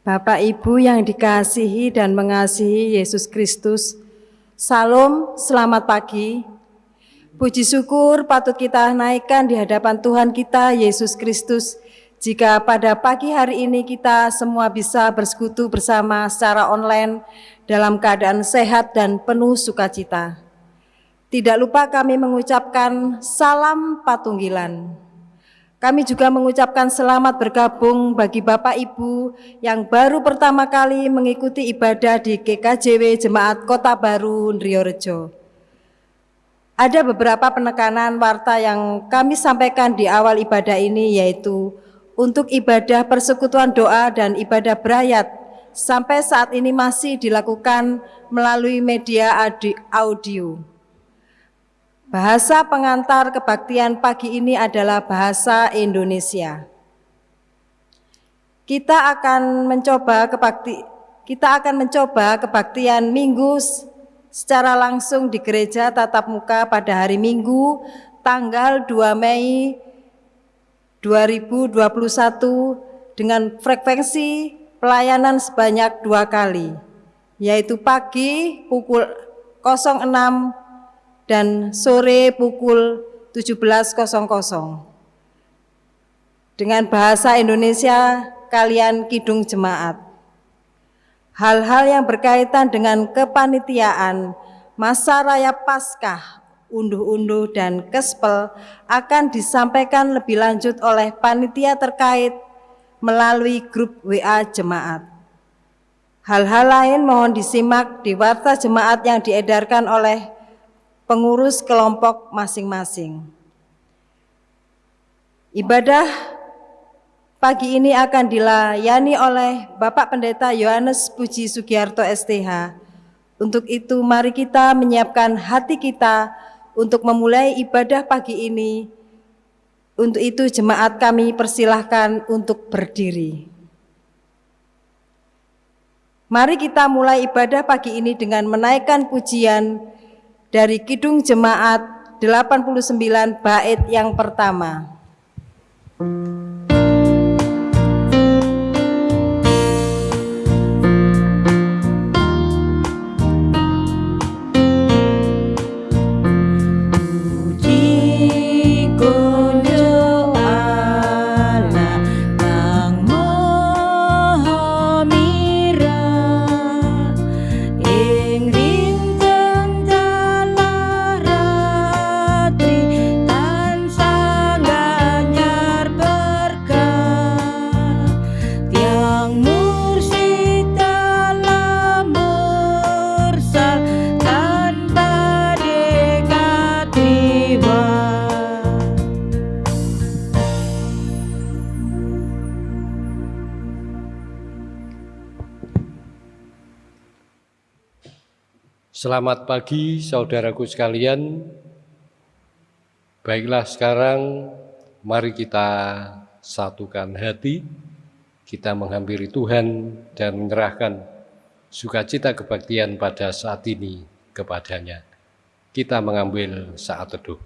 Bapak Ibu yang dikasihi dan mengasihi Yesus Kristus, Salam, selamat pagi. Puji syukur patut kita naikkan di hadapan Tuhan kita Yesus Kristus jika pada pagi hari ini kita semua bisa bersekutu bersama secara online dalam keadaan sehat dan penuh sukacita. Tidak lupa kami mengucapkan salam patunggilan. Kami juga mengucapkan selamat bergabung bagi Bapak Ibu yang baru pertama kali mengikuti ibadah di GKJW Jemaat Kota Baru Ndriorejo. Ada beberapa penekanan warta yang kami sampaikan di awal ibadah ini yaitu untuk ibadah persekutuan doa dan ibadah berayat sampai saat ini masih dilakukan melalui media audio. Bahasa pengantar kebaktian pagi ini adalah bahasa Indonesia. Kita akan mencoba kebakti kita akan mencoba kebaktian Minggu secara langsung di gereja tatap muka pada hari Minggu tanggal 2 Mei 2021 dengan frekuensi pelayanan sebanyak dua kali, yaitu pagi pukul 06 dan sore pukul 17.00. Dengan bahasa Indonesia, kalian kidung jemaat. Hal-hal yang berkaitan dengan kepanitiaan, masa raya Paskah, unduh-unduh dan kespel akan disampaikan lebih lanjut oleh panitia terkait melalui grup WA jemaat. Hal-hal lain mohon disimak di warta jemaat yang diedarkan oleh pengurus kelompok masing-masing. Ibadah pagi ini akan dilayani oleh Bapak Pendeta Yohanes Puji Sugiarto STH. Untuk itu mari kita menyiapkan hati kita untuk memulai ibadah pagi ini. Untuk itu jemaat kami persilahkan untuk berdiri. Mari kita mulai ibadah pagi ini dengan menaikkan pujian dari Kidung Jemaat 89 bait yang pertama. Selamat pagi saudaraku sekalian. Baiklah sekarang mari kita satukan hati, kita menghampiri Tuhan dan menyerahkan sukacita kebaktian pada saat ini kepadanya. Kita mengambil saat teduh.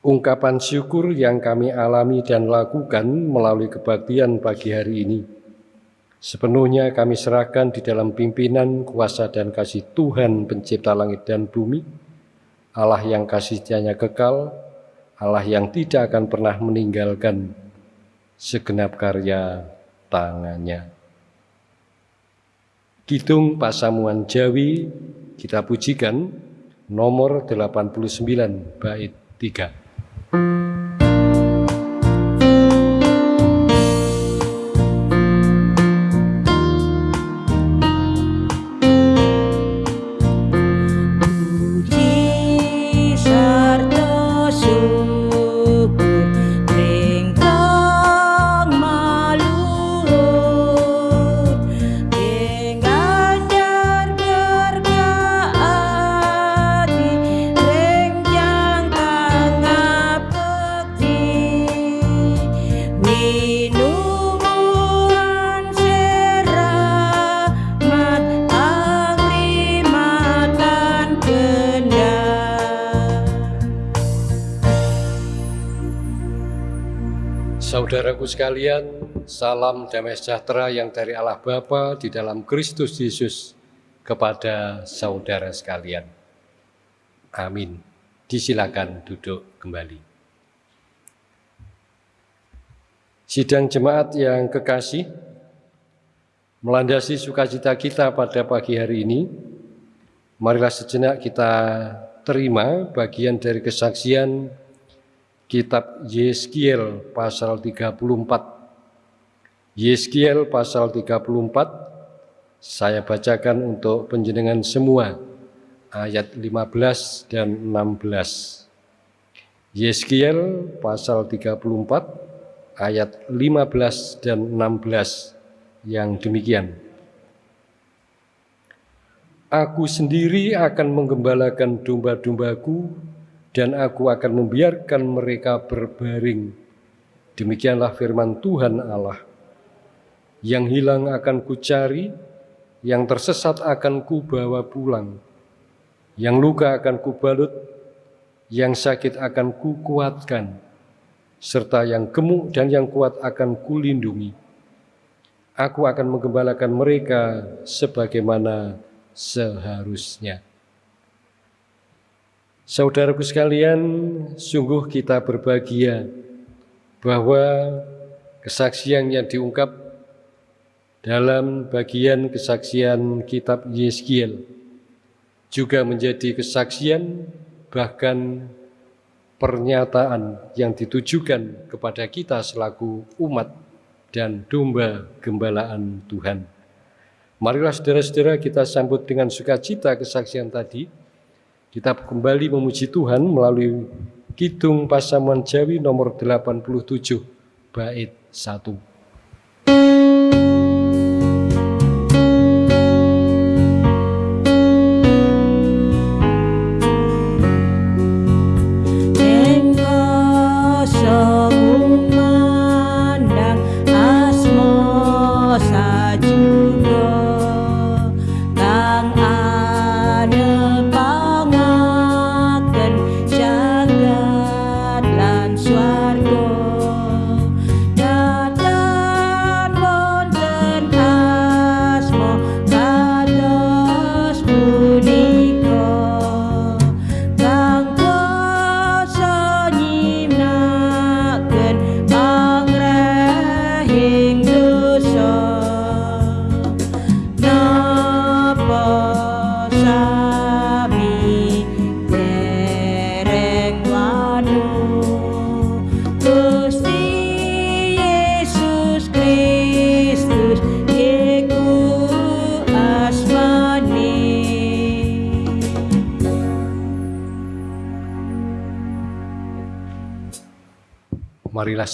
Ungkapan syukur yang kami alami dan lakukan melalui kebaktian pagi hari ini Sepenuhnya kami serahkan di dalam pimpinan, kuasa, dan kasih Tuhan pencipta langit dan bumi, Allah yang kasihnya kekal, Allah yang tidak akan pernah meninggalkan segenap karya tangannya. Kidung Pasamuan Jawi kita pujikan nomor 89 bait 3. Sekalian, salam damai sejahtera yang dari Allah Bapa di dalam Kristus Yesus kepada saudara sekalian. Amin. Disilakan duduk kembali. Sidang jemaat yang kekasih, melandasi sukacita kita pada pagi hari ini, marilah sejenak kita terima bagian dari kesaksian Kitab Yeskiel pasal 34. Yeskiel pasal 34 saya bacakan untuk penjenengan semua ayat 15 dan 16. Yeskiel pasal 34 ayat 15 dan 16 yang demikian. Aku sendiri akan menggembalakan domba-dombaku dan aku akan membiarkan mereka berbaring. Demikianlah firman Tuhan Allah. Yang hilang akan kucari, yang tersesat akan kubawa pulang, yang luka akan kubalut, yang sakit akan kukuatkan, serta yang gemuk dan yang kuat akan kulindungi. Aku akan menggembalakan mereka sebagaimana seharusnya. Saudaraku sekalian, sungguh kita berbahagia bahwa kesaksian yang diungkap dalam bagian kesaksian kitab Yeskiel juga menjadi kesaksian bahkan pernyataan yang ditujukan kepada kita selaku umat dan domba gembalaan Tuhan. Marilah saudara-saudara kita sambut dengan sukacita kesaksian tadi, kita kembali memuji Tuhan melalui Kidung Pasamuan Jawi nomor 87 bait 1.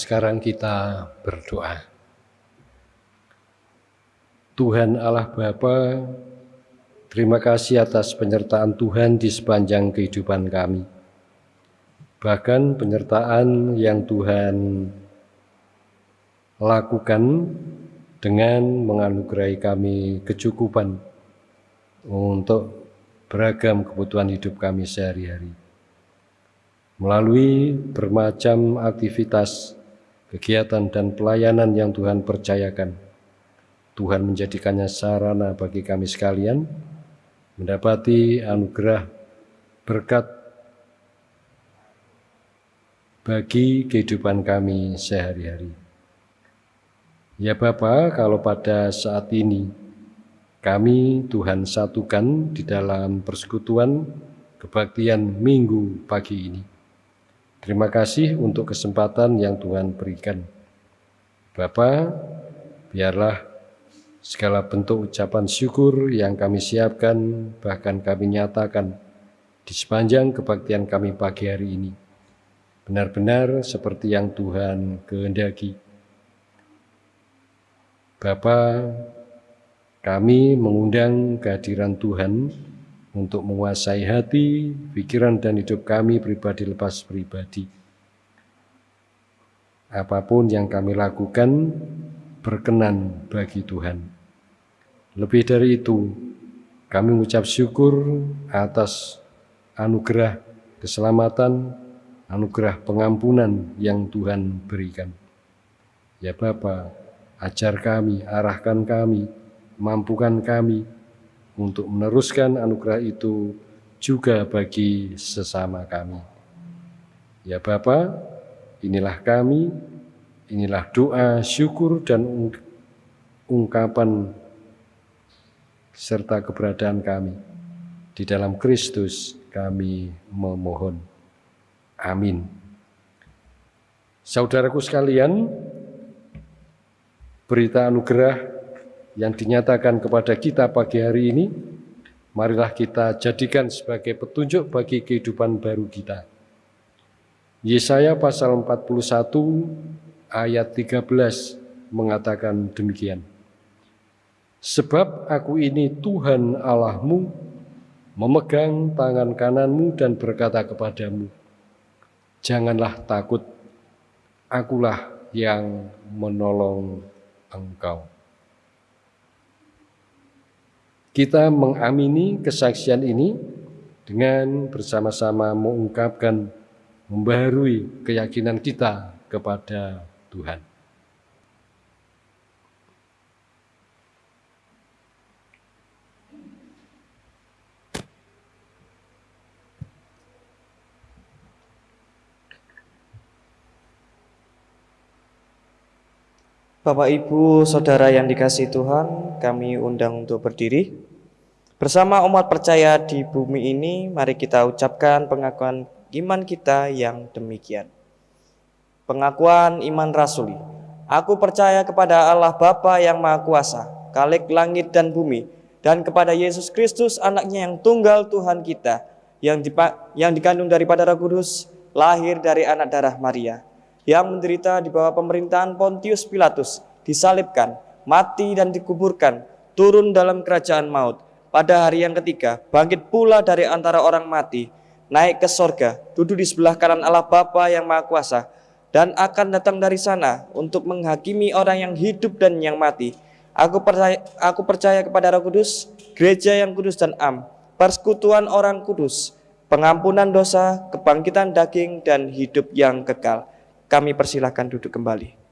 Sekarang kita berdoa. Tuhan Allah Bapa, terima kasih atas penyertaan Tuhan di sepanjang kehidupan kami. Bahkan penyertaan yang Tuhan lakukan dengan menganugerahi kami kecukupan untuk beragam kebutuhan hidup kami sehari-hari melalui bermacam aktivitas, kegiatan, dan pelayanan yang Tuhan percayakan. Tuhan menjadikannya sarana bagi kami sekalian mendapati anugerah berkat bagi kehidupan kami sehari-hari. Ya Bapa, kalau pada saat ini kami Tuhan satukan di dalam persekutuan kebaktian minggu pagi ini. Terima kasih untuk kesempatan yang Tuhan berikan. Bapa, biarlah segala bentuk ucapan syukur yang kami siapkan, bahkan kami nyatakan di sepanjang kebaktian kami pagi hari ini, benar-benar seperti yang Tuhan kehendaki. Bapa, kami mengundang kehadiran Tuhan untuk menguasai hati, pikiran, dan hidup kami pribadi lepas pribadi. Apa pun yang kami lakukan berkenan bagi Tuhan. Lebih dari itu, kami mengucap syukur atas anugerah keselamatan, anugerah pengampunan yang Tuhan berikan. Ya Bapa, ajar kami, arahkan kami, mampukan kami untuk meneruskan anugerah itu juga bagi sesama kami. Ya Bapa, inilah kami, inilah doa, syukur, dan ungkapan serta keberadaan kami. Di dalam Kristus kami memohon. Amin. Saudaraku sekalian, berita anugerah yang dinyatakan kepada kita pagi hari ini, marilah kita jadikan sebagai petunjuk bagi kehidupan baru kita. Yesaya pasal 41 ayat 13 mengatakan demikian. Sebab aku ini Tuhan Allahmu, memegang tangan kananmu dan berkata kepadamu, Janganlah takut, akulah yang menolong engkau. Kita mengamini kesaksian ini dengan bersama-sama mengungkapkan, membaharui keyakinan kita kepada Tuhan. Bapak, Ibu, Saudara yang dikasih Tuhan, kami undang untuk berdiri. Bersama umat percaya di bumi ini, mari kita ucapkan pengakuan iman kita yang demikian. Pengakuan iman rasuli. Aku percaya kepada Allah Bapa yang Maha Kuasa, Kalik langit dan bumi, dan kepada Yesus Kristus anaknya yang tunggal Tuhan kita, yang, yang dikandung daripada Roh Kudus, lahir dari anak darah Maria, yang menderita di bawah pemerintahan Pontius Pilatus, disalibkan, mati dan dikuburkan, turun dalam kerajaan maut. Pada hari yang ketiga, bangkit pula dari antara orang mati, naik ke sorga, duduk di sebelah kanan Allah Bapa yang Maha Kuasa, dan akan datang dari sana untuk menghakimi orang yang hidup dan yang mati. Aku percaya, aku percaya kepada Roh Kudus, gereja yang kudus dan am, persekutuan orang kudus, pengampunan dosa, kebangkitan daging, dan hidup yang kekal. Kami persilahkan duduk kembali.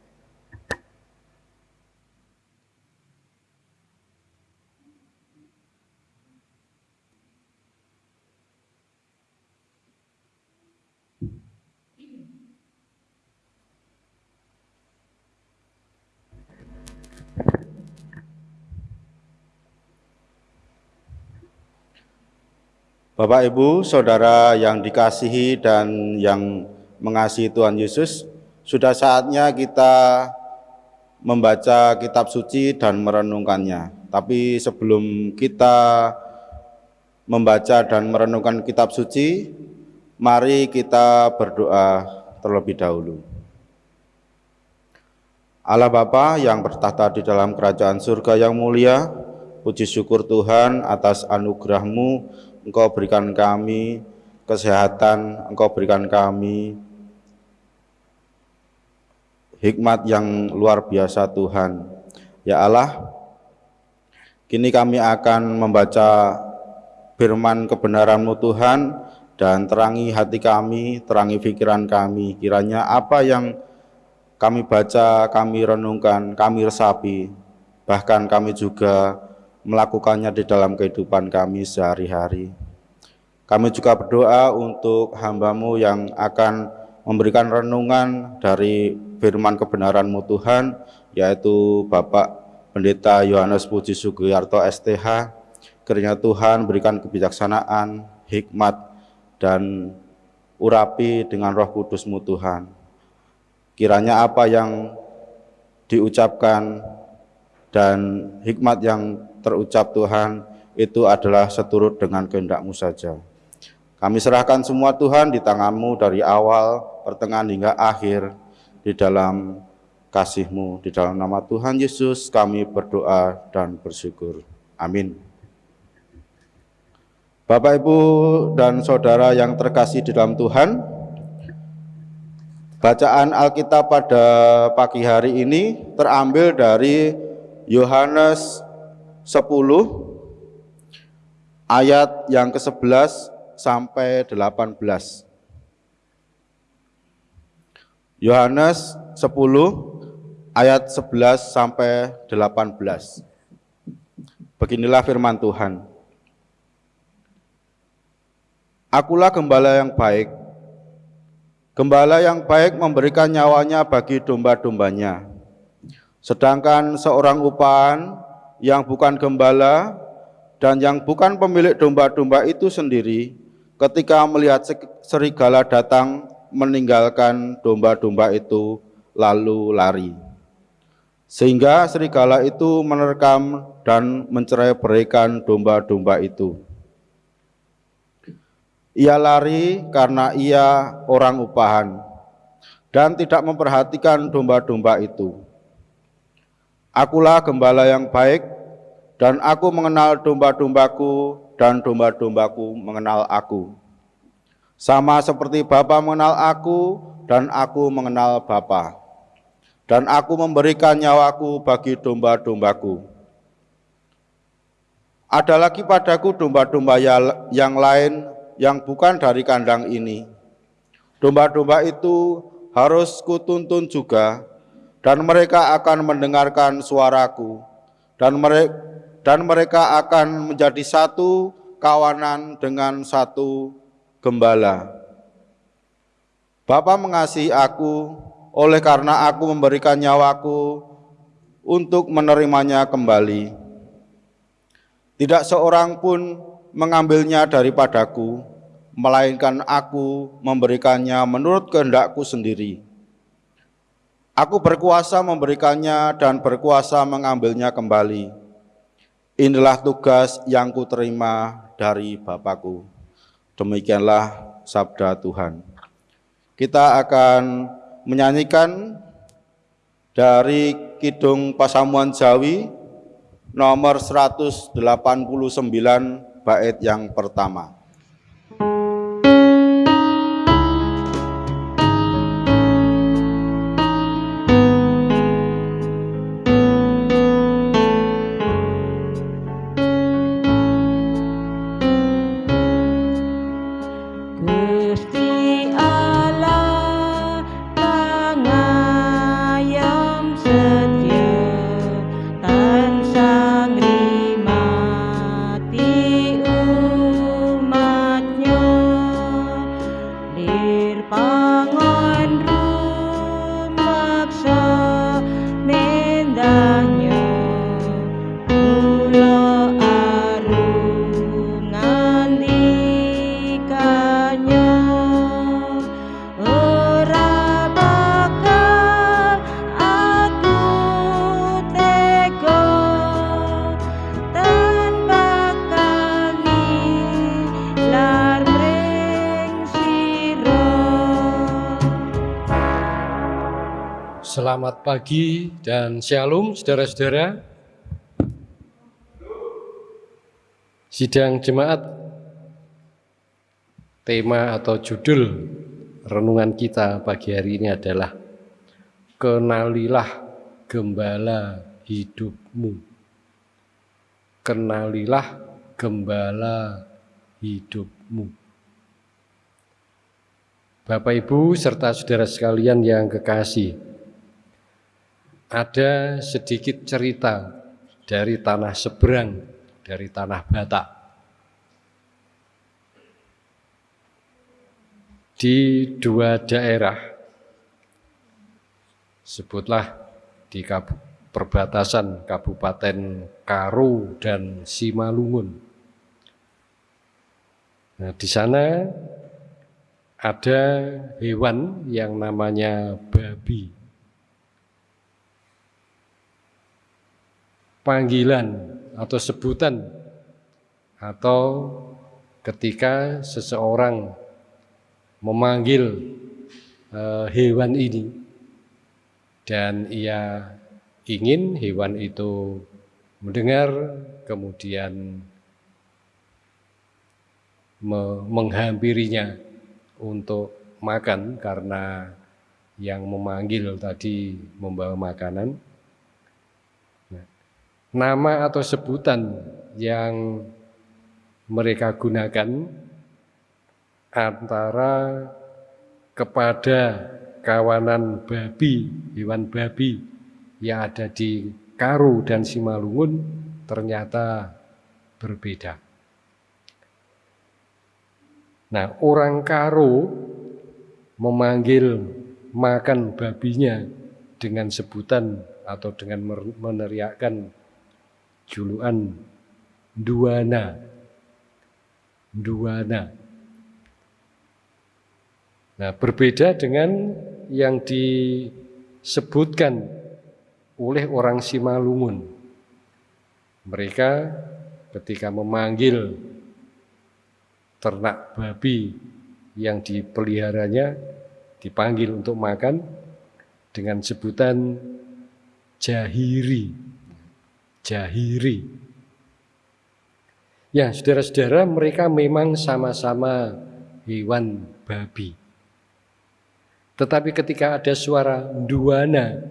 Bapak, Ibu, Saudara yang dikasihi dan yang mengasihi Tuhan Yesus, sudah saatnya kita membaca kitab suci dan merenungkannya. Tapi sebelum kita membaca dan merenungkan kitab suci, mari kita berdoa terlebih dahulu. Allah Bapa yang bertahta di dalam kerajaan surga yang mulia, puji syukur Tuhan atas anugerahmu, Engkau berikan kami kesehatan, Engkau berikan kami hikmat yang luar biasa Tuhan. Ya Allah, kini kami akan membaca firman kebenaran-Mu Tuhan dan terangi hati kami, terangi pikiran kami. Kiranya apa yang kami baca, kami renungkan, kami resapi, bahkan kami juga melakukannya di dalam kehidupan kami sehari-hari. Kami juga berdoa untuk hambamu yang akan memberikan renungan dari firman kebenaran-Mu Tuhan, yaitu Bapak Pendeta Yohanes Puji Sugiyarto STH, kiranya Tuhan berikan kebijaksanaan, hikmat, dan urapi dengan roh kudus-Mu Tuhan. Kiranya apa yang diucapkan dan hikmat yang terucap Tuhan itu adalah seturut dengan kehendak-Mu saja. Kami serahkan semua Tuhan di tangan-Mu dari awal, pertengahan hingga akhir di dalam kasih-Mu. Di dalam nama Tuhan Yesus kami berdoa dan bersyukur. Amin. Bapak, Ibu, dan Saudara yang terkasih di dalam Tuhan, bacaan Alkitab pada pagi hari ini terambil dari Yohanes 10 ayat yang ke-11 sampai 18. Yohanes 10 ayat 11 sampai 18. Beginilah firman Tuhan. Akulah gembala yang baik. Gembala yang baik memberikan nyawanya bagi domba-dombanya. Sedangkan seorang upahan yang bukan gembala dan yang bukan pemilik domba-domba itu sendiri, ketika melihat serigala datang meninggalkan domba-domba itu lalu lari. Sehingga serigala itu menerkam dan mencerai berikan domba-domba itu. Ia lari karena ia orang upahan dan tidak memperhatikan domba-domba itu. Akulah gembala yang baik dan aku mengenal domba-dombaku dan domba-dombaku mengenal aku. Sama seperti Bapa mengenal aku dan aku mengenal Bapa. Dan aku memberikan nyawaku bagi domba-dombaku. Ada lagi padaku domba-domba ya- yang lain yang bukan dari kandang ini. Domba-domba itu harus kutuntun juga, dan mereka akan mendengarkan suaraku, dan mereka, dan mereka akan menjadi satu kawanan dengan satu gembala. Bapa mengasihi aku, oleh karena aku memberikan nyawaku untuk menerimanya kembali. Tidak seorang pun mengambilnya daripadaku, melainkan aku memberikannya menurut kehendakku sendiri. Aku berkuasa memberikannya dan berkuasa mengambilnya kembali. Inilah tugas yang kuterima dari Bapakku. Demikianlah sabda Tuhan. Kita akan menyanyikan dari Kidung Pasamuan Jawi nomor 189 bait yang pertama. Pagi dan shalom saudara-saudara. Sidang jemaat tema atau judul renungan kita pagi hari ini adalah Kenalilah gembala hidupmu. Kenalilah gembala hidupmu. Bapak Ibu serta saudara sekalian yang kekasih, ada sedikit cerita dari tanah seberang, dari tanah Batak. Di dua daerah, sebutlah di perbatasan Kabupaten Karo dan Simalungun. Nah, di sana ada hewan yang namanya babi. Panggilan atau sebutan atau ketika seseorang memanggil eh, hewan ini dan ia ingin hewan itu mendengar kemudian me- menghampirinya untuk makan karena yang memanggil tadi membawa makanan. Nama atau sebutan yang mereka gunakan antara kepada kawanan babi, hewan babi yang ada di Karo dan Simalungun ternyata berbeda. Nah, orang Karo memanggil makan babinya dengan sebutan atau dengan meneriakkan julukan duana. Duana. Nah, berbeda dengan yang disebutkan oleh orang Simalungun. Mereka ketika memanggil ternak babi yang dipeliharanya dipanggil untuk makan dengan sebutan jahiri. Jahiri. Ya, saudara-saudara, mereka memang sama-sama hewan babi. Tetapi ketika ada suara duana,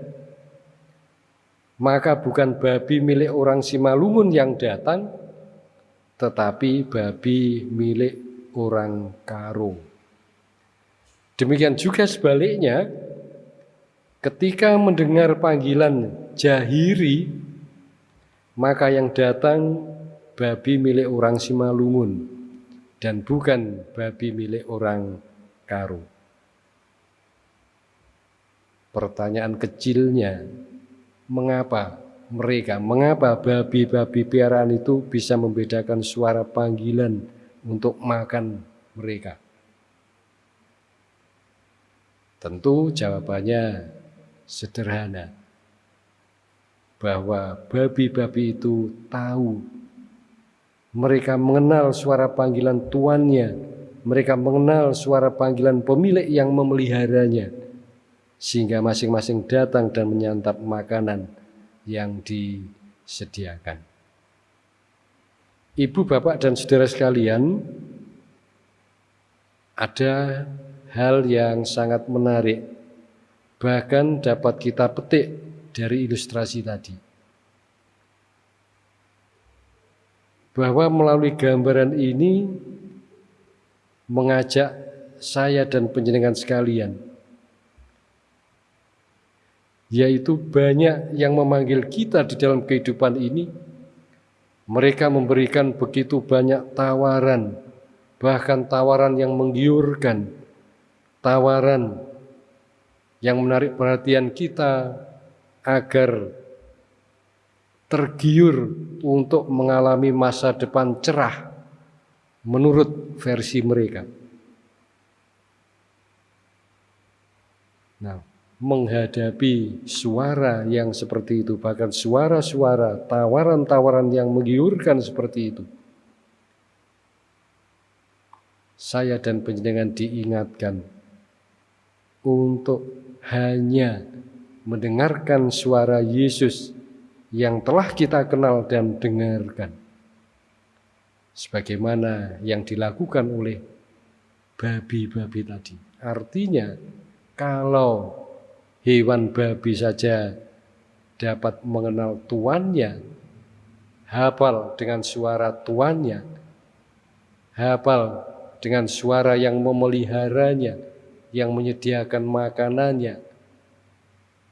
maka bukan babi milik orang Simalungun yang datang, tetapi babi milik orang Karo. Demikian juga sebaliknya, ketika mendengar panggilan Jahiri, maka yang datang babi milik orang Simalungun dan bukan babi milik orang Karo. Pertanyaan kecilnya, mengapa mereka, mengapa babi-babi piaraan itu bisa membedakan suara panggilan untuk makan mereka? Tentu jawabannya sederhana, bahwa babi-babi itu tahu, mereka mengenal suara panggilan tuannya, mereka mengenal suara panggilan pemilik yang memeliharanya, sehingga masing-masing datang dan menyantap makanan yang disediakan. Ibu, bapak, dan saudara sekalian, ada hal yang sangat menarik, bahkan dapat kita petik dari ilustrasi tadi. Bahwa melalui gambaran ini mengajak saya dan penjenengan sekalian yaitu banyak yang memanggil kita di dalam kehidupan ini. Mereka memberikan begitu banyak tawaran, bahkan tawaran yang menggiurkan, tawaran yang menarik perhatian kita agar tergiur untuk mengalami masa depan cerah menurut versi mereka. Nah, menghadapi suara yang seperti itu, bahkan suara-suara, tawaran-tawaran yang menggiurkan seperti itu. Saya dan penjenengan diingatkan untuk hanya mendengarkan suara Yesus yang telah kita kenal dan dengarkan. Sebagaimana yang dilakukan oleh babi-babi tadi. Artinya, kalau hewan babi saja dapat mengenal tuannya, hafal dengan suara tuannya, hafal dengan suara yang memeliharanya, yang menyediakan makanannya,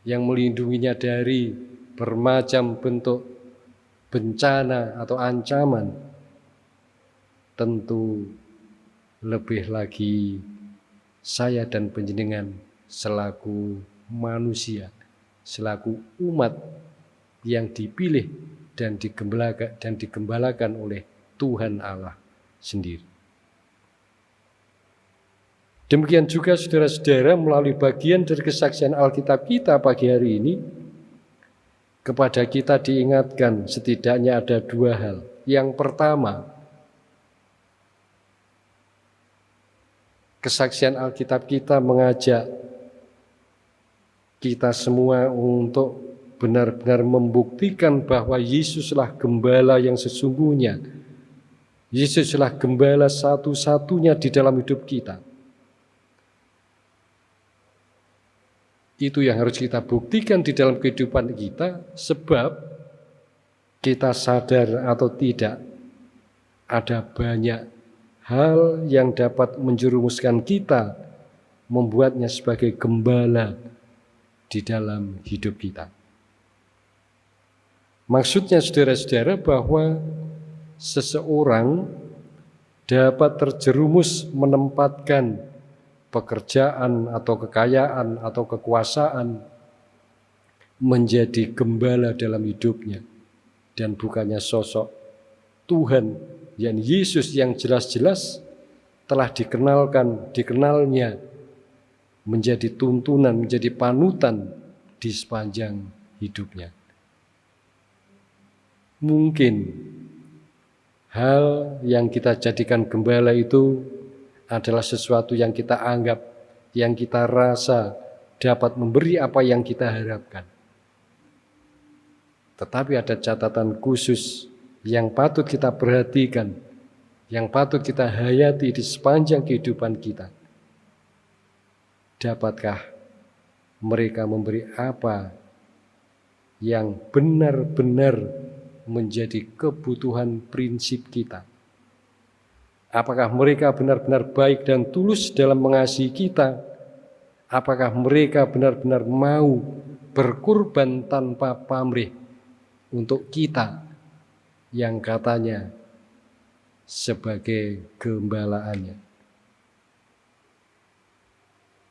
yang melindunginya dari bermacam bentuk bencana atau ancaman, tentu lebih lagi saya dan penjenengan selaku manusia selaku umat yang dipilih dan digembalakan dan digembalakan oleh Tuhan Allah sendiri. Demikian juga saudara-saudara melalui bagian dari kesaksian Alkitab kita pagi hari ini kepada kita diingatkan setidaknya ada dua hal. Yang pertama, kesaksian Alkitab kita mengajak kita semua untuk benar-benar membuktikan bahwa Yesuslah gembala yang sesungguhnya. Yesuslah gembala satu-satunya di dalam hidup kita. Itu yang harus kita buktikan di dalam kehidupan kita sebab kita sadar atau tidak ada banyak hal yang dapat menjerumuskan kita membuatnya sebagai gembala di dalam hidup kita. Maksudnya saudara-saudara bahwa seseorang dapat terjerumus menempatkan pekerjaan atau kekayaan atau kekuasaan menjadi gembala dalam hidupnya dan bukannya sosok Tuhan yang Yesus yang jelas-jelas telah dikenalkan, dikenalnya menjadi tuntunan, menjadi panutan di sepanjang hidupnya. Mungkin hal yang kita jadikan gembala itu adalah sesuatu yang kita anggap, yang kita rasa dapat memberi apa yang kita harapkan. Tetapi ada catatan khusus yang patut kita perhatikan, yang patut kita hayati di sepanjang kehidupan kita. Dapatkah mereka memberi apa yang benar-benar menjadi kebutuhan prinsip kita? Apakah mereka benar-benar baik dan tulus dalam mengasihi kita? Apakah mereka benar-benar mau berkorban tanpa pamrih untuk kita yang katanya sebagai gembalaannya.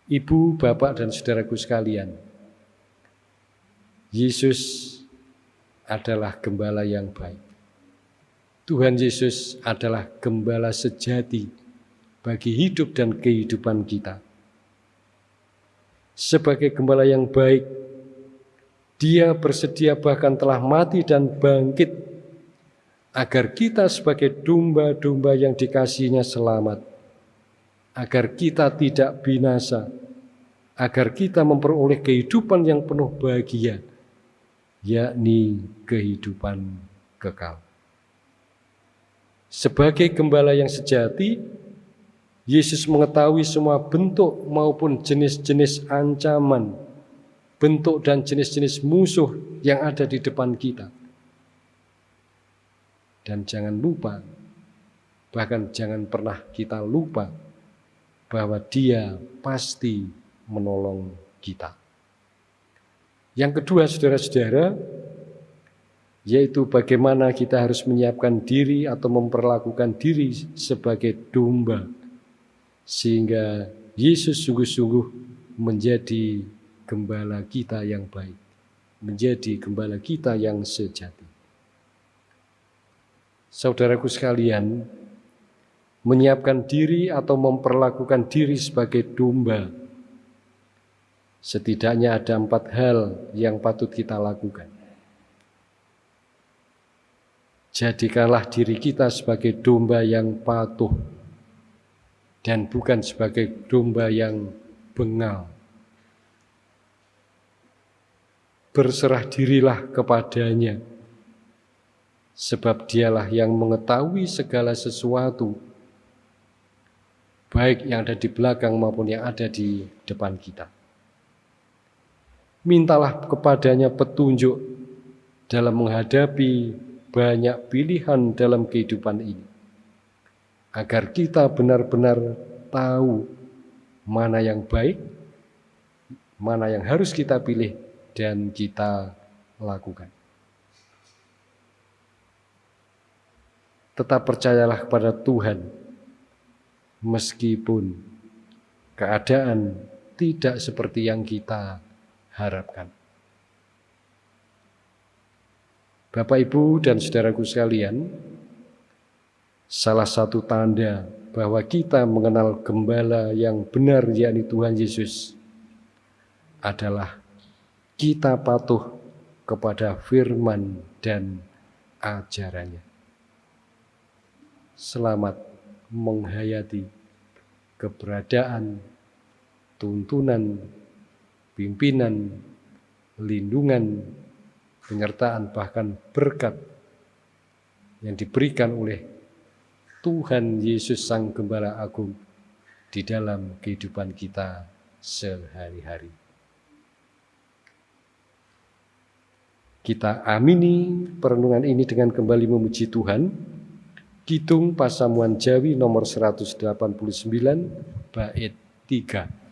Ibu, bapak, dan saudaraku sekalian, Yesus adalah gembala yang baik. Tuhan Yesus adalah gembala sejati bagi hidup dan kehidupan kita. Sebagai gembala yang baik, dia bersedia bahkan telah mati dan bangkit agar kita sebagai domba-domba yang dikasihnya selamat, agar kita tidak binasa, agar kita memperoleh kehidupan yang penuh bahagia, yakni kehidupan kekal. Sebagai gembala yang sejati, Yesus mengetahui semua bentuk maupun jenis-jenis ancaman bentuk dan jenis-jenis musuh yang ada di depan kita. Dan jangan lupa, bahkan jangan pernah kita lupa bahwa Dia pasti menolong kita. Yang kedua, saudara-saudara, yaitu bagaimana kita harus menyiapkan diri atau memperlakukan diri sebagai domba, sehingga Yesus sungguh-sungguh menjadi gembala kita yang baik, menjadi gembala kita yang sejati. Saudaraku sekalian, menyiapkan diri atau memperlakukan diri sebagai domba, setidaknya ada empat hal yang patut kita lakukan. Jadikanlah diri kita sebagai domba yang patuh dan bukan sebagai domba yang bengal. berserah dirilah kepadanya, sebab dialah yang mengetahui segala sesuatu, baik yang ada di belakang maupun yang ada di depan kita. Mintalah kepadanya petunjuk dalam menghadapi banyak pilihan dalam kehidupan ini, agar kita benar-benar tahu mana yang baik, mana yang harus kita pilih, dan kita lakukan. Tetap percayalah kepada Tuhan, meskipun keadaan tidak seperti yang kita harapkan. Bapak, Ibu, dan saudaraku sekalian, salah satu tanda bahwa kita mengenal gembala yang benar, yakni Tuhan Yesus, adalah kita patuh kepada firman dan ajarannya. Selamat menghayati keberadaan, tuntunan, pimpinan, lindungan, penyertaan, bahkan berkat yang diberikan oleh Tuhan Yesus Sang Gembala Agung di dalam kehidupan kita sehari-hari. Kita amini perenungan ini dengan kembali memuji Tuhan. Kidung Pasamuan Jawi nomor 189 bait 3.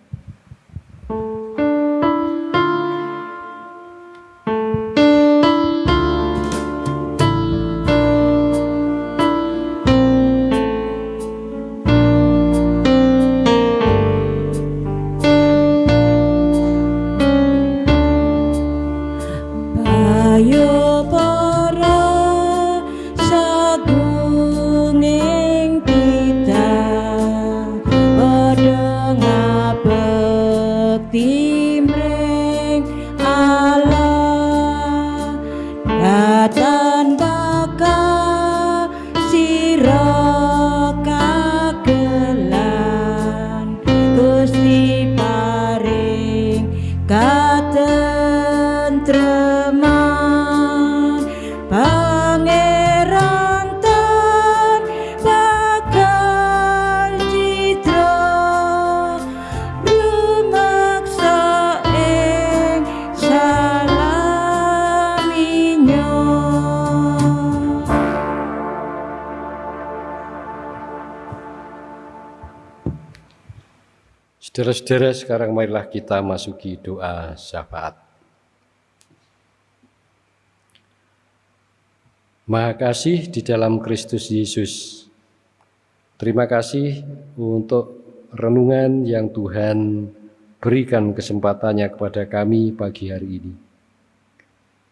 Saudara-saudara, sekarang marilah kita masuki doa syafaat. Maha kasih di dalam Kristus Yesus. Terima kasih untuk renungan yang Tuhan berikan kesempatannya kepada kami pagi hari ini.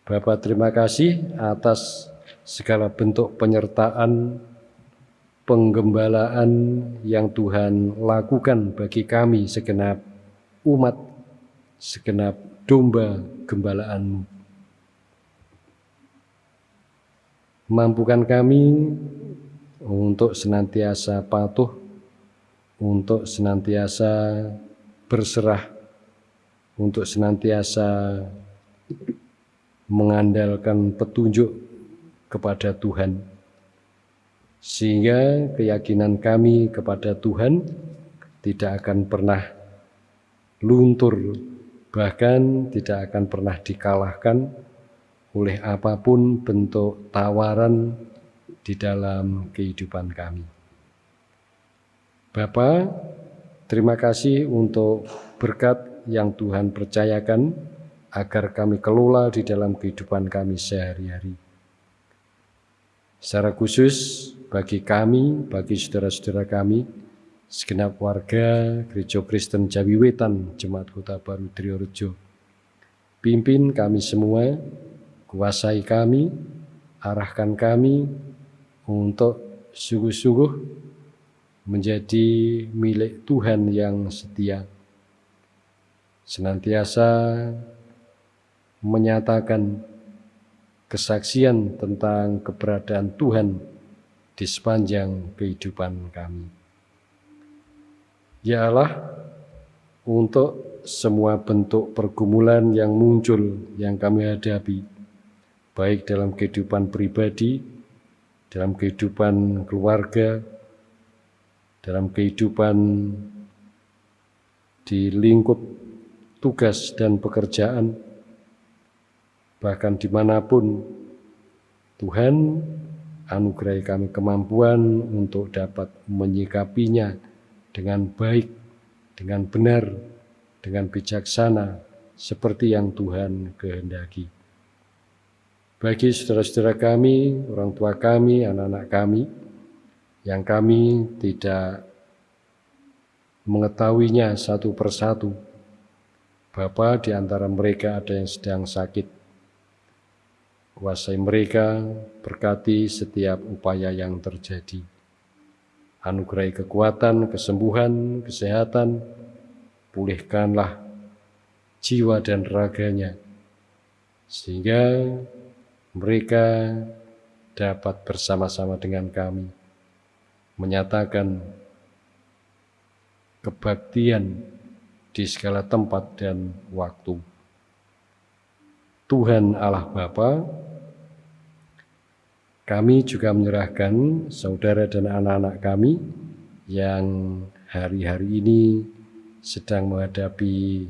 Bapak terima kasih atas segala bentuk penyertaan, penggembalaan yang Tuhan lakukan bagi kami segenap umat, segenap domba gembalaan. Mampukan kami untuk senantiasa patuh, untuk senantiasa berserah, untuk senantiasa mengandalkan petunjuk kepada Tuhan sehingga keyakinan kami kepada Tuhan tidak akan pernah luntur, bahkan tidak akan pernah dikalahkan oleh apa pun bentuk tawaran di dalam kehidupan kami. Bapa, terima kasih untuk berkat yang Tuhan percayakan agar kami kelola di dalam kehidupan kami sehari-hari. Secara khusus bagi kami, bagi saudara-saudara kami, segenap warga Gereja Kristen Jawi Wetan, Jemaat Kota Baru Triorejo. Pimpin kami semua, kuasai kami, arahkan kami untuk sungguh-sungguh menjadi milik Tuhan yang setia. Senantiasa menyatakan kesaksian tentang keberadaan Tuhan di sepanjang kehidupan kami. Ya Allah, untuk semua bentuk pergumulan yang muncul yang kami hadapi, baik dalam kehidupan pribadi, dalam kehidupan keluarga, dalam kehidupan di lingkup tugas dan pekerjaan, bahkan di mana pun Tuhan anugerahi kami kemampuan untuk dapat menyikapinya dengan baik, dengan benar, dengan bijaksana, seperti yang Tuhan kehendaki. Bagi saudara-saudara kami, orang tua kami, anak-anak kami, yang kami tidak mengetahuinya satu persatu, Bapa di antara mereka ada yang sedang sakit, Kuasai mereka, berkati setiap upaya yang terjadi. Anugerai kekuatan, kesembuhan, kesehatan, pulihkanlah jiwa dan raganya, sehingga mereka dapat bersama-sama dengan kami menyatakan kebaktian di segala tempat dan waktu. Tuhan Allah Bapa, kami juga menyerahkan saudara dan anak-anak kami yang hari-hari ini sedang menghadapi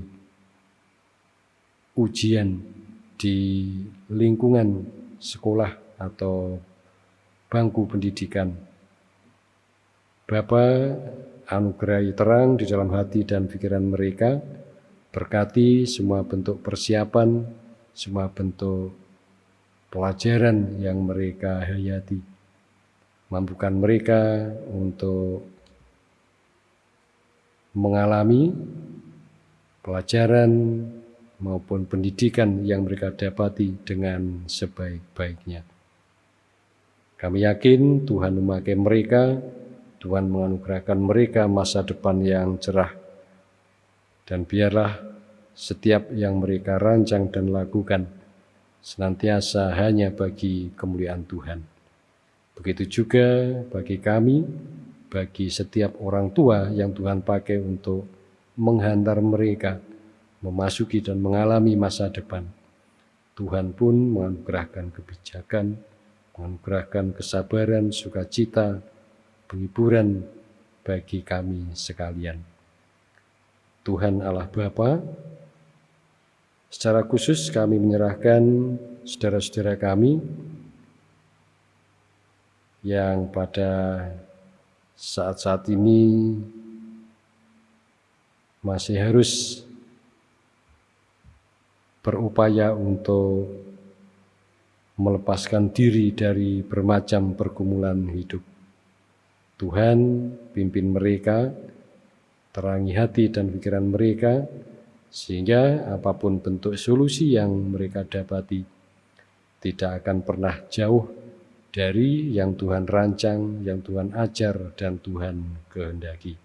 ujian di lingkungan sekolah atau bangku pendidikan. Bapa anugerahi terang di dalam hati dan pikiran mereka, berkati semua bentuk persiapan, semua bentuk pelajaran yang mereka hayati. Mampukan mereka untuk mengalami pelajaran, maupun pendidikan yang mereka dapati dengan sebaik-baiknya. Kami yakin Tuhan memakai mereka, Tuhan menganugerahkan mereka masa depan yang cerah. Dan biarlah setiap yang mereka rancang dan lakukan senantiasa hanya bagi kemuliaan Tuhan. Begitu juga bagi kami, bagi setiap orang tua yang Tuhan pakai untuk menghantar mereka memasuki dan mengalami masa depan. Tuhan pun menganugerahkan kebijakan, menganugerahkan kesabaran, sukacita, penghiburan bagi kami sekalian. Tuhan Allah Bapa, secara khusus kami menyerahkan saudara-saudara kami yang pada saat-saat ini masih harus berupaya untuk melepaskan diri dari bermacam pergumulan hidup. Tuhan pimpin mereka, terangi hati dan pikiran mereka, sehingga apa pun bentuk solusi yang mereka dapati tidak akan pernah jauh dari yang Tuhan rancang, yang Tuhan ajar, dan Tuhan kehendaki.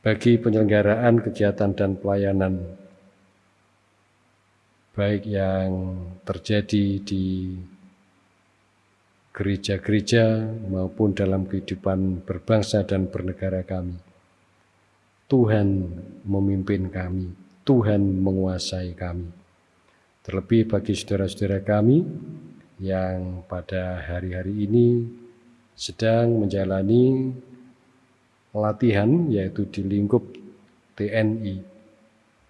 bagi penyelenggaraan kegiatan dan pelayanan baik yang terjadi di gereja-gereja maupun dalam kehidupan berbangsa dan bernegara kami. Tuhan memimpin kami, Tuhan menguasai kami. Terlebih bagi saudara-saudara kami yang pada hari-hari ini sedang menjalani latihan yaitu di lingkup TNI.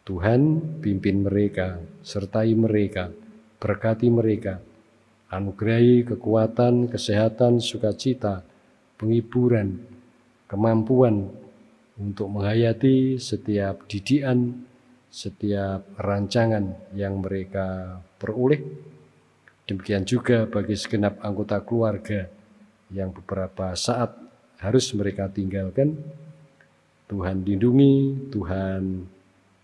Tuhan pimpin mereka, sertai mereka, berkati mereka, anugerahi kekuatan, kesehatan, sukacita, penghiburan, kemampuan untuk menghayati setiap didikan, setiap rancangan yang mereka peroleh. Demikian juga bagi segenap anggota keluarga yang beberapa saat harus mereka tinggalkan. Tuhan lindungi, Tuhan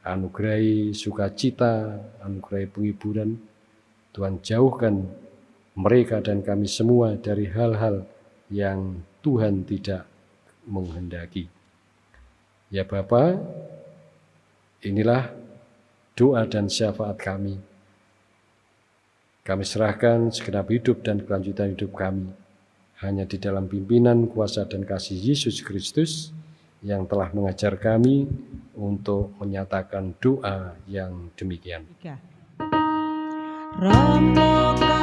anugerahi sukacita, anugerahi penghiburan. Tuhan jauhkan mereka dan kami semua dari hal-hal yang Tuhan tidak menghendaki. Ya Bapa, inilah doa dan syafaat kami. Kami serahkan segenap hidup dan kelanjutan hidup kami hanya di dalam pimpinan, kuasa, dan kasih Yesus Kristus yang telah mengajar kami untuk menyatakan doa yang demikian. Rama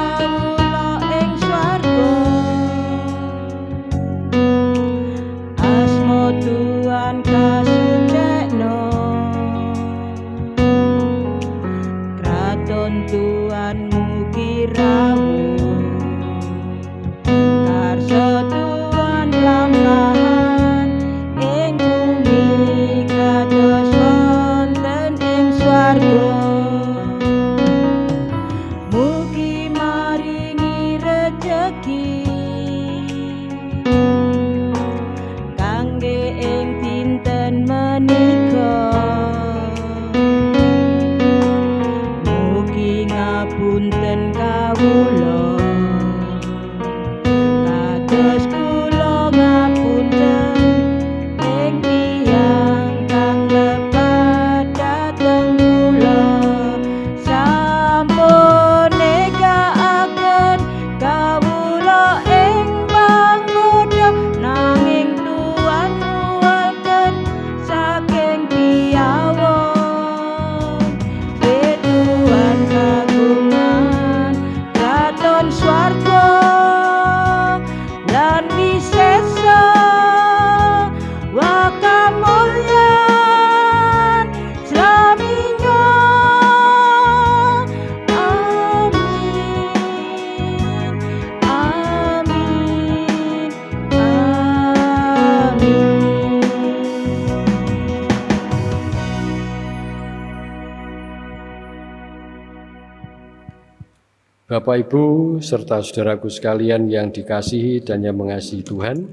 Bapak, Ibu, serta saudaraku sekalian yang dikasihi dan yang mengasihi Tuhan,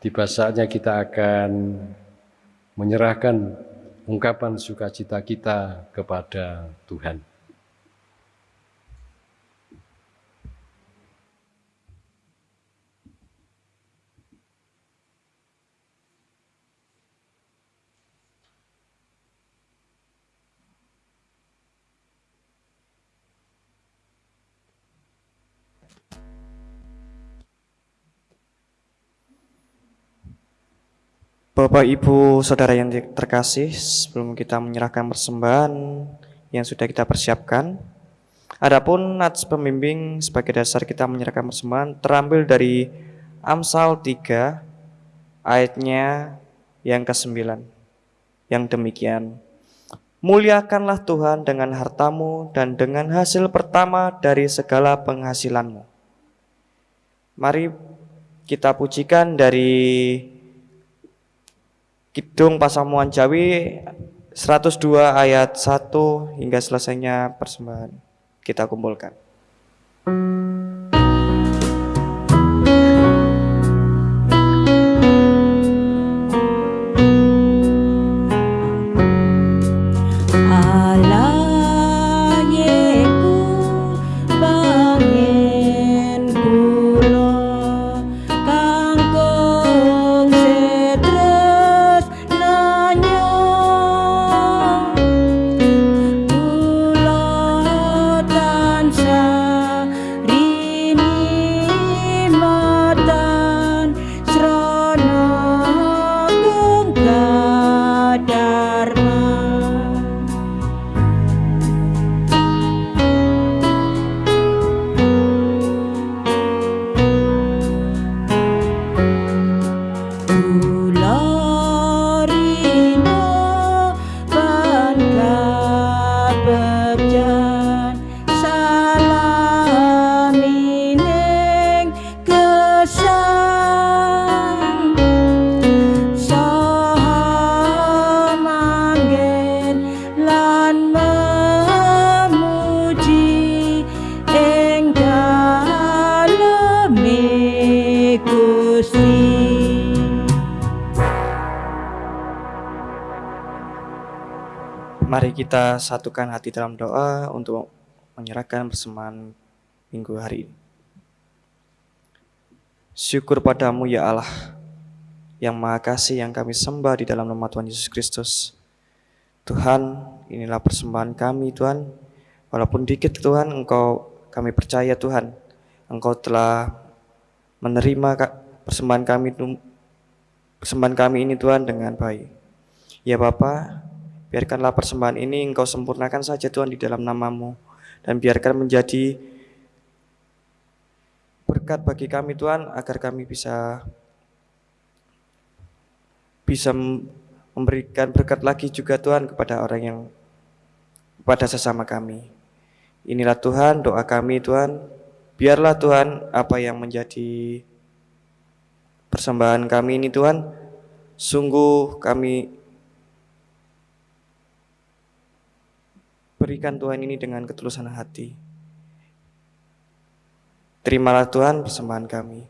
tiba saatnya kita akan menyerahkan ungkapan sukacita kita kepada Tuhan. Bapak, Ibu, Saudara yang terkasih, sebelum kita menyerahkan persembahan yang sudah kita persiapkan, adapun nats pembimbing sebagai dasar kita menyerahkan persembahan terambil dari Amsal 3 ayatnya yang ke-9 yang demikian. Muliakanlah Tuhan dengan hartamu dan dengan hasil pertama dari segala penghasilanmu. Mari kita pujikan dari Kidung Pasamuan Jawi 102 ayat 1 hingga selesainya persembahan kita kumpulkan. Satukan hati dalam doa untuk menyerahkan persembahan minggu hari ini. Syukur padamu ya Allah, yang maha kasih yang kami sembah di dalam nama Tuhan Yesus Kristus. Tuhan, inilah persembahan kami Tuhan. Walaupun dikit Tuhan, Engkau kami percaya Tuhan, Engkau telah menerima persembahan kami persembahan kami ini Tuhan dengan baik. Ya Bapa, biarkanlah persembahan ini Engkau sempurnakan saja Tuhan di dalam namamu dan biarkan menjadi berkat bagi kami Tuhan agar kami bisa bisa mem- memberikan berkat lagi juga Tuhan kepada orang yang kepada sesama kami. Inilah Tuhan doa kami Tuhan. Biarlah Tuhan apa yang menjadi persembahan kami ini Tuhan sungguh kami berikan Tuhan ini dengan ketulusan hati. Terimalah Tuhan persembahan kami.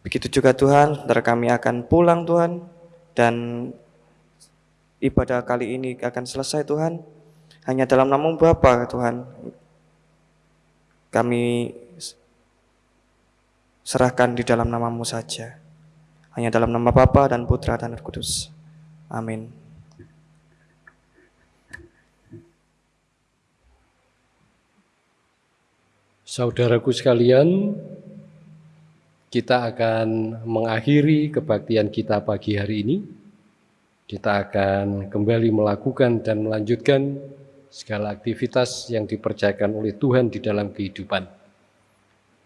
Begitu juga Tuhan, saudara kami akan pulang Tuhan dan ibadah kali ini akan selesai Tuhan. Hanya dalam nama Bapa Tuhan. Kami serahkan di dalam namamu saja. Hanya dalam nama Bapa dan Putra dan Kudus. Amin. Saudaraku sekalian, kita akan mengakhiri kebaktian kita pagi hari ini. Kita akan kembali melakukan dan melanjutkan segala aktivitas yang dipercayakan oleh Tuhan di dalam kehidupan.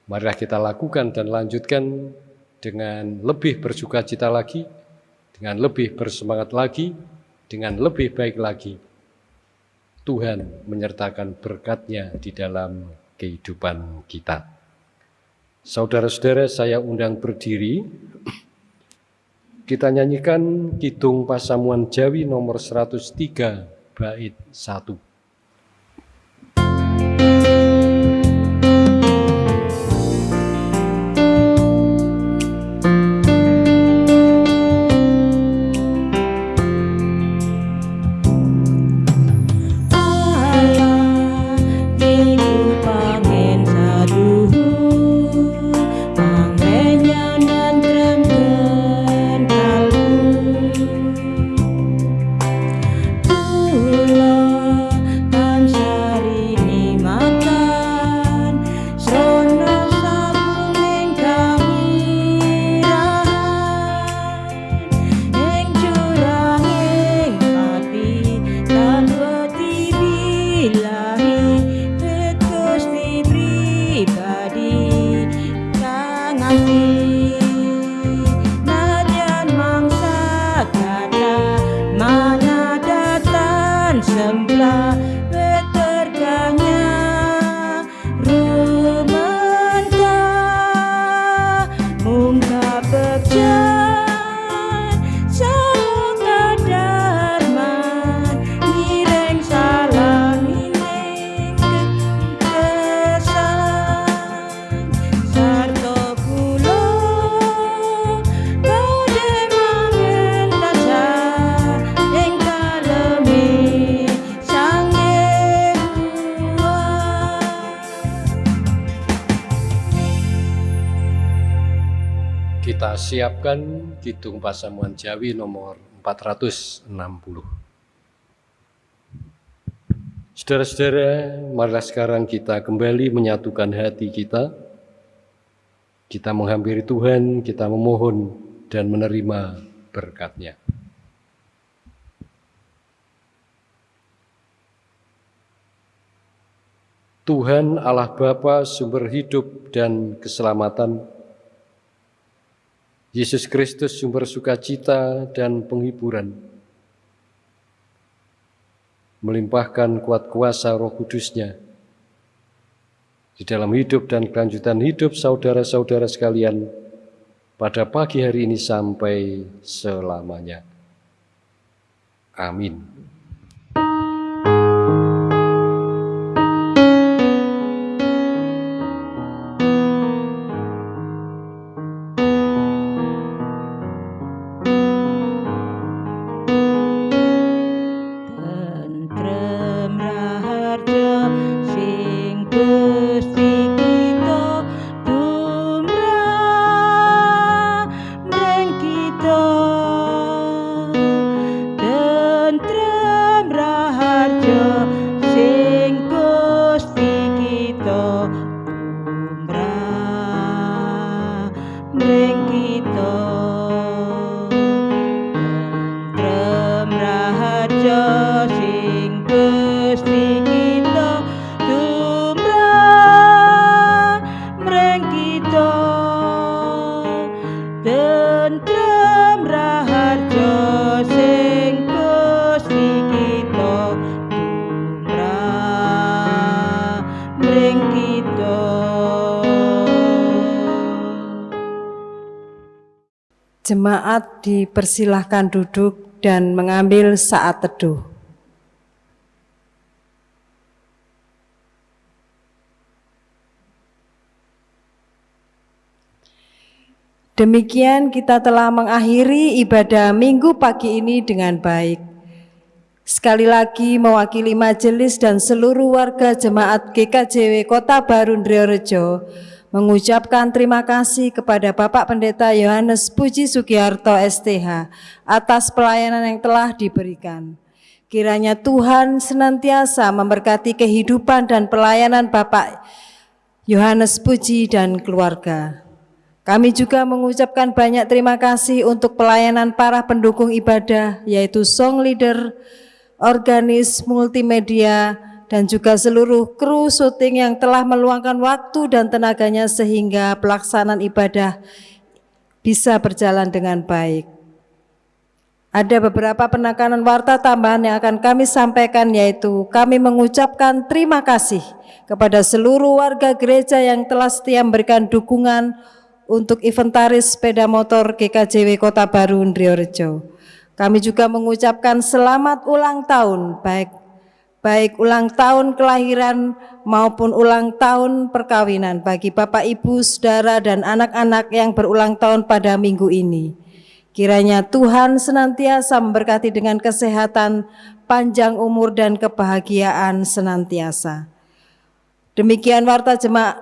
Marilah kita lakukan dan lanjutkan dengan lebih bersuka cita lagi, dengan lebih bersemangat lagi, dengan lebih baik lagi. Tuhan menyertakan berkatnya di dalam kehidupan kita. Saudara-saudara, saya undang berdiri. Kita nyanyikan Kidung Pasamuan Jawi nomor 103 bait 1. Siapkan Kidung Pasamuan Jawi nomor 460. Saudara-saudara, marilah sekarang kita kembali menyatukan hati kita. Kita menghampiri Tuhan, kita memohon dan menerima berkatnya. Tuhan Allah Bapa sumber hidup dan keselamatan, Yesus Kristus sumber sukacita dan penghiburan, melimpahkan kuat kuasa roh kudusnya di dalam hidup dan kelanjutan hidup saudara-saudara sekalian pada pagi hari ini sampai selamanya. Amin. Dipersilahkan duduk dan mengambil saat teduh. Demikian kita telah mengakhiri ibadah minggu pagi ini dengan baik. Sekali lagi mewakili majelis dan seluruh warga jemaat GKJW Kota Baru Ndreorejo mengucapkan terima kasih kepada Bapak Pendeta Yohanes Puji Sugiharto STH atas pelayanan yang telah diberikan. Kiranya Tuhan senantiasa memberkati kehidupan dan pelayanan Bapak Yohanes Puji dan keluarga. Kami juga mengucapkan banyak terima kasih untuk pelayanan para pendukung ibadah, yaitu song leader, organis, multimedia, dan juga seluruh kru syuting yang telah meluangkan waktu dan tenaganya sehingga pelaksanaan ibadah bisa berjalan dengan baik. Ada beberapa penekanan warta tambahan yang akan kami sampaikan yaitu kami mengucapkan terima kasih kepada seluruh warga gereja yang telah setia memberikan dukungan untuk inventaris sepeda motor GKJW Kota Baru Ndriorejo. Kami juga mengucapkan selamat ulang tahun baik baik ulang tahun kelahiran maupun ulang tahun perkawinan bagi Bapak Ibu, Saudara dan anak-anak yang berulang tahun pada minggu ini. Kiranya Tuhan senantiasa memberkati dengan kesehatan, panjang umur dan kebahagiaan senantiasa. Demikian warta jemaat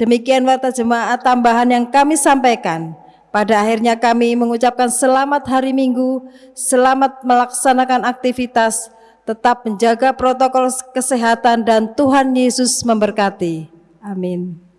Demikian warta jemaat tambahan yang kami sampaikan. Pada akhirnya kami mengucapkan selamat hari Minggu, selamat melaksanakan aktivitas, tetap menjaga protokol kesehatan dan Tuhan Yesus memberkati. Amin.